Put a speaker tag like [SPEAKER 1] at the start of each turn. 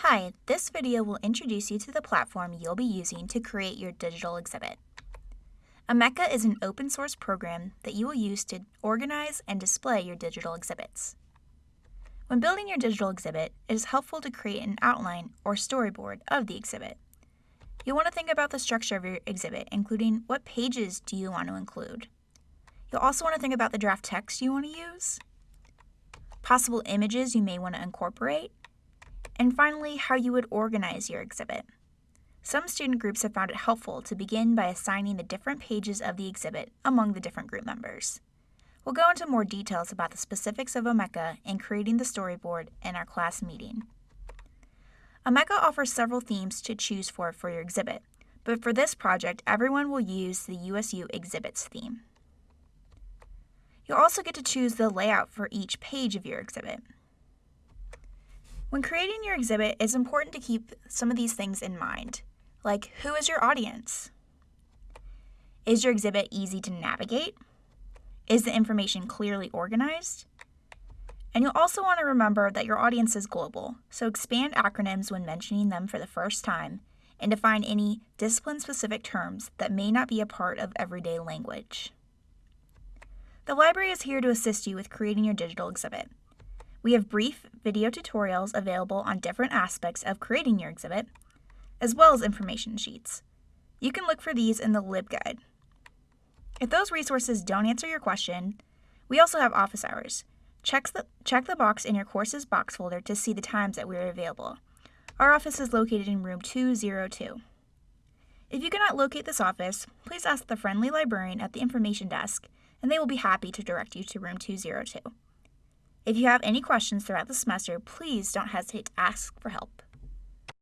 [SPEAKER 1] Hi, this video will introduce you to the platform you'll be using to create your digital exhibit. Omeka is an open source program that you will use to organize and display your digital exhibits. When building your digital exhibit, it is helpful to create an outline or storyboard of the exhibit. You'll want to think about the structure of your exhibit, including what pages do you want to include. You'll also want to think about the draft text you want to use, possible images you may want to incorporate, and finally, how you would organize your exhibit. Some student groups have found it helpful to begin by assigning the different pages of the exhibit among the different group members. We'll go into more details about the specifics of Omeka and creating the storyboard in our class meeting. Omeka offers several themes to choose for for your exhibit, but for this project, everyone will use the USU Exhibits theme. You'll also get to choose the layout for each page of your exhibit. When creating your exhibit, it's important to keep some of these things in mind, like who is your audience? Is your exhibit easy to navigate? Is the information clearly organized? And you'll also want to remember that your audience is global, so expand acronyms when mentioning them for the first time and define any discipline specific terms that may not be a part of everyday language. The library is here to assist you with creating your digital exhibit. We have brief video tutorials available on different aspects of creating your exhibit, as well as information sheets. You can look for these in the LibGuide. If those resources don't answer your question, we also have office hours. Check the, check the box in your courses box folder to see the times that we are available. Our office is located in room 202. If you cannot locate this office, please ask the friendly librarian at the information desk, and they will be happy to direct you to room 202. If you have any questions throughout the semester, please don't hesitate to ask for help.